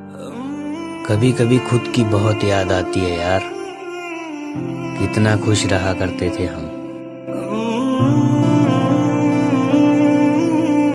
कभी कभी खुद की बहुत याद आती है यार। कितना खुश रहा करते थे हम।